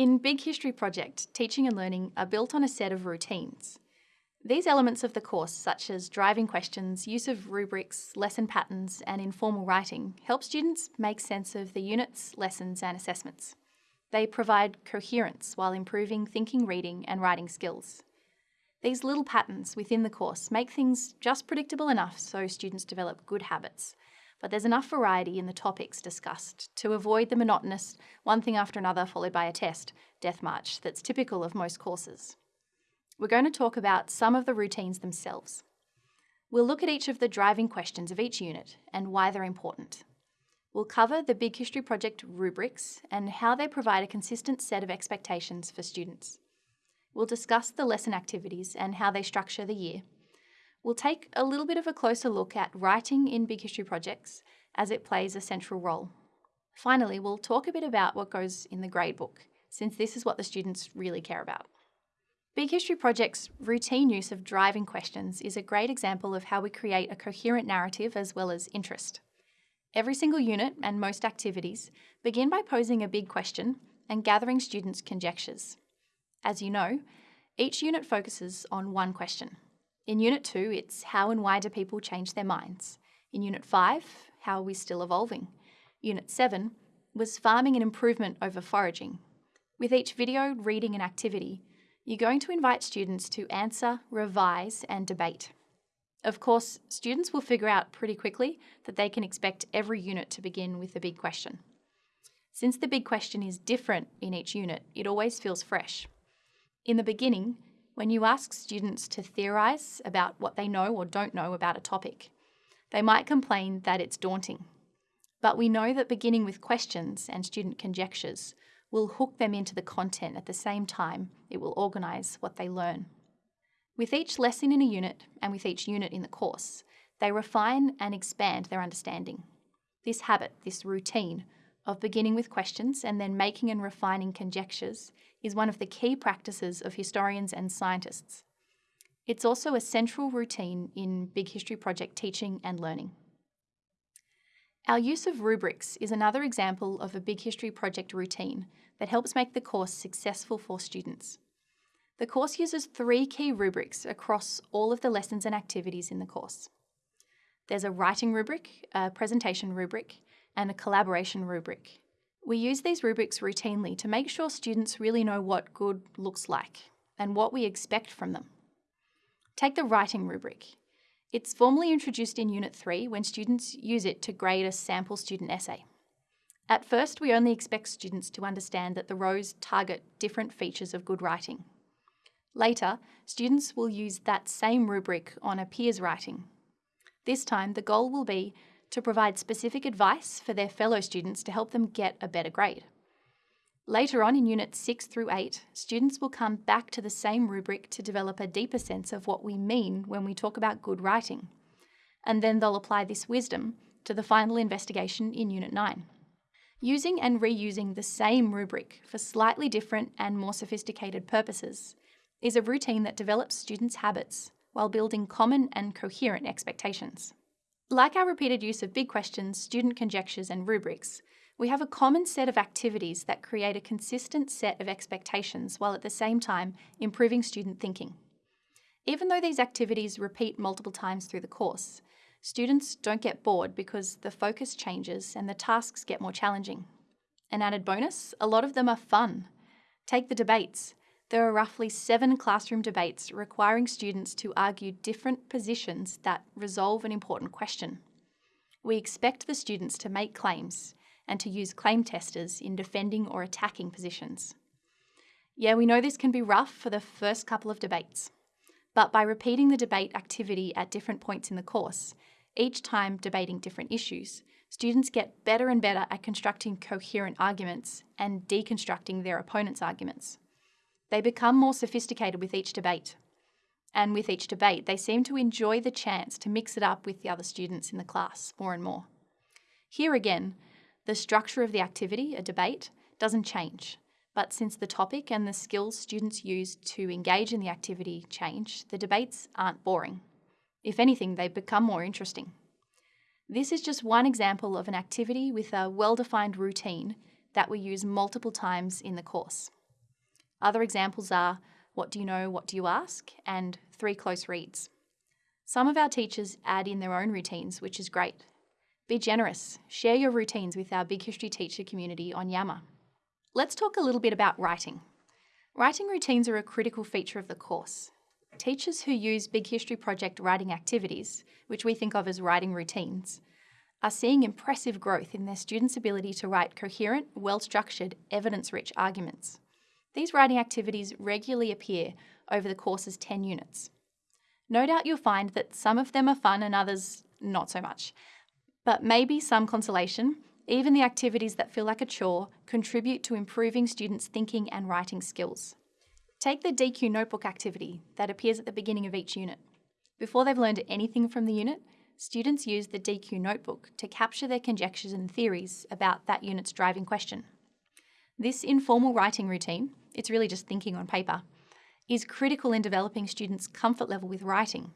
In Big History Project, teaching and learning are built on a set of routines. These elements of the course, such as driving questions, use of rubrics, lesson patterns, and informal writing, help students make sense of the units, lessons, and assessments. They provide coherence while improving thinking, reading, and writing skills. These little patterns within the course make things just predictable enough so students develop good habits, but there's enough variety in the topics discussed to avoid the monotonous one thing after another followed by a test death march that's typical of most courses. We're going to talk about some of the routines themselves. We'll look at each of the driving questions of each unit and why they're important. We'll cover the Big History Project rubrics and how they provide a consistent set of expectations for students. We'll discuss the lesson activities and how they structure the year. We'll take a little bit of a closer look at writing in Big History Projects as it plays a central role. Finally, we'll talk a bit about what goes in the gradebook, since this is what the students really care about. Big History Project's routine use of driving questions is a great example of how we create a coherent narrative as well as interest. Every single unit and most activities begin by posing a big question and gathering students' conjectures. As you know, each unit focuses on one question. In Unit 2, it's how and why do people change their minds? In Unit 5, how are we still evolving? Unit 7 was farming and improvement over foraging. With each video, reading and activity, you're going to invite students to answer, revise and debate. Of course, students will figure out pretty quickly that they can expect every unit to begin with a big question. Since the big question is different in each unit, it always feels fresh. In the beginning, when you ask students to theorise about what they know or don't know about a topic, they might complain that it's daunting. But we know that beginning with questions and student conjectures will hook them into the content at the same time it will organise what they learn. With each lesson in a unit and with each unit in the course, they refine and expand their understanding. This habit, this routine, of beginning with questions and then making and refining conjectures is one of the key practices of historians and scientists. It's also a central routine in Big History Project teaching and learning. Our use of rubrics is another example of a Big History Project routine that helps make the course successful for students. The course uses three key rubrics across all of the lessons and activities in the course. There's a writing rubric, a presentation rubric, and a collaboration rubric. We use these rubrics routinely to make sure students really know what good looks like and what we expect from them. Take the writing rubric. It's formally introduced in Unit 3 when students use it to grade a sample student essay. At first, we only expect students to understand that the rows target different features of good writing. Later, students will use that same rubric on a peer's writing. This time, the goal will be to provide specific advice for their fellow students to help them get a better grade. Later on in Units 6 through 8, students will come back to the same rubric to develop a deeper sense of what we mean when we talk about good writing. And then they'll apply this wisdom to the final investigation in Unit 9. Using and reusing the same rubric for slightly different and more sophisticated purposes is a routine that develops students' habits while building common and coherent expectations. Like our repeated use of big questions, student conjectures and rubrics, we have a common set of activities that create a consistent set of expectations while at the same time improving student thinking. Even though these activities repeat multiple times through the course, Students don't get bored because the focus changes and the tasks get more challenging. An added bonus, a lot of them are fun. Take the debates. There are roughly seven classroom debates requiring students to argue different positions that resolve an important question. We expect the students to make claims and to use claim testers in defending or attacking positions. Yeah, we know this can be rough for the first couple of debates, but by repeating the debate activity at different points in the course, each time debating different issues, students get better and better at constructing coherent arguments and deconstructing their opponent's arguments. They become more sophisticated with each debate. And with each debate, they seem to enjoy the chance to mix it up with the other students in the class more and more. Here again, the structure of the activity, a debate, doesn't change. But since the topic and the skills students use to engage in the activity change, the debates aren't boring. If anything, they become more interesting. This is just one example of an activity with a well-defined routine that we use multiple times in the course. Other examples are What do you know, what do you ask? and Three close reads. Some of our teachers add in their own routines, which is great. Be generous. Share your routines with our Big History teacher community on Yammer. Let's talk a little bit about writing. Writing routines are a critical feature of the course. Teachers who use Big History Project writing activities, which we think of as writing routines, are seeing impressive growth in their students' ability to write coherent, well-structured, evidence-rich arguments. These writing activities regularly appear over the course's 10 units. No doubt you'll find that some of them are fun and others not so much. But maybe some consolation, even the activities that feel like a chore contribute to improving students' thinking and writing skills. Take the DQ notebook activity that appears at the beginning of each unit. Before they've learned anything from the unit, students use the DQ notebook to capture their conjectures and theories about that unit's driving question. This informal writing routine, it's really just thinking on paper, is critical in developing students' comfort level with writing.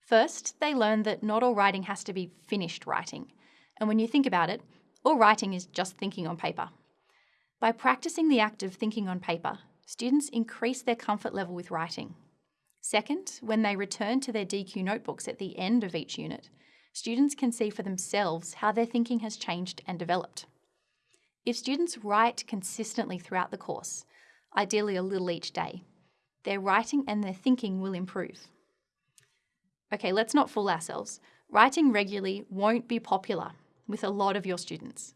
First, they learn that not all writing has to be finished writing, and when you think about it, all writing is just thinking on paper. By practicing the act of thinking on paper, students increase their comfort level with writing. Second, when they return to their DQ notebooks at the end of each unit, students can see for themselves how their thinking has changed and developed. If students write consistently throughout the course, ideally a little each day, their writing and their thinking will improve. Okay, let's not fool ourselves. Writing regularly won't be popular with a lot of your students.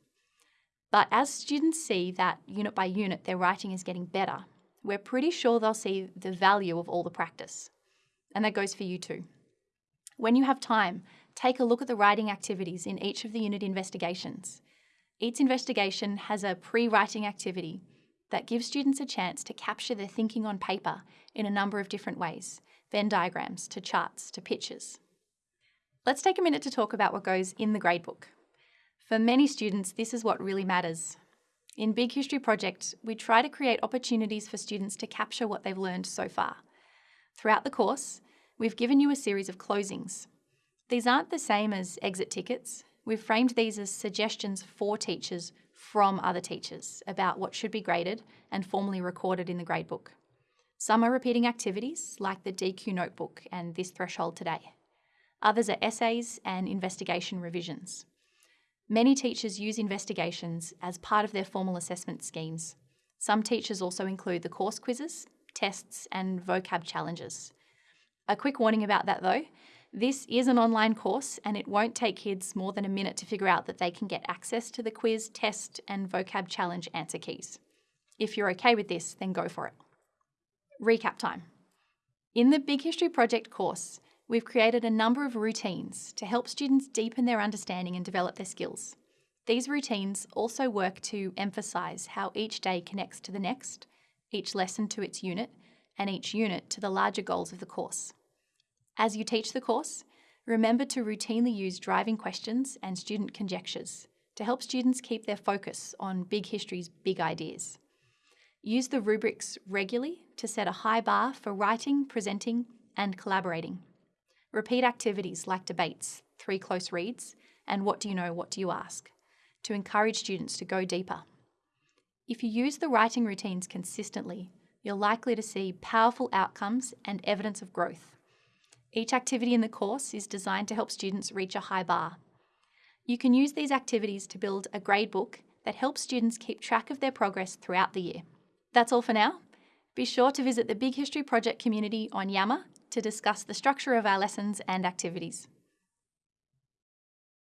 But as students see that unit by unit their writing is getting better, we're pretty sure they'll see the value of all the practice. And that goes for you too. When you have time, take a look at the writing activities in each of the unit investigations. Each investigation has a pre-writing activity that gives students a chance to capture their thinking on paper in a number of different ways, Venn diagrams to charts to pictures. Let's take a minute to talk about what goes in the gradebook. For many students, this is what really matters. In Big History Project, we try to create opportunities for students to capture what they've learned so far. Throughout the course, we've given you a series of closings. These aren't the same as exit tickets. We've framed these as suggestions for teachers from other teachers about what should be graded and formally recorded in the gradebook. Some are repeating activities, like the DQ notebook and this threshold today. Others are essays and investigation revisions. Many teachers use investigations as part of their formal assessment schemes. Some teachers also include the course quizzes, tests and vocab challenges. A quick warning about that though, this is an online course and it won't take kids more than a minute to figure out that they can get access to the quiz, test and vocab challenge answer keys. If you're okay with this, then go for it. Recap time. In the Big History Project course, we've created a number of routines to help students deepen their understanding and develop their skills. These routines also work to emphasise how each day connects to the next, each lesson to its unit, and each unit to the larger goals of the course. As you teach the course, remember to routinely use driving questions and student conjectures to help students keep their focus on big history's big ideas. Use the rubrics regularly to set a high bar for writing, presenting, and collaborating. Repeat activities like debates, three close reads, and what do you know, what do you ask, to encourage students to go deeper. If you use the writing routines consistently, you're likely to see powerful outcomes and evidence of growth. Each activity in the course is designed to help students reach a high bar. You can use these activities to build a gradebook that helps students keep track of their progress throughout the year. That's all for now. Be sure to visit the Big History Project community on Yammer to discuss the structure of our lessons and activities.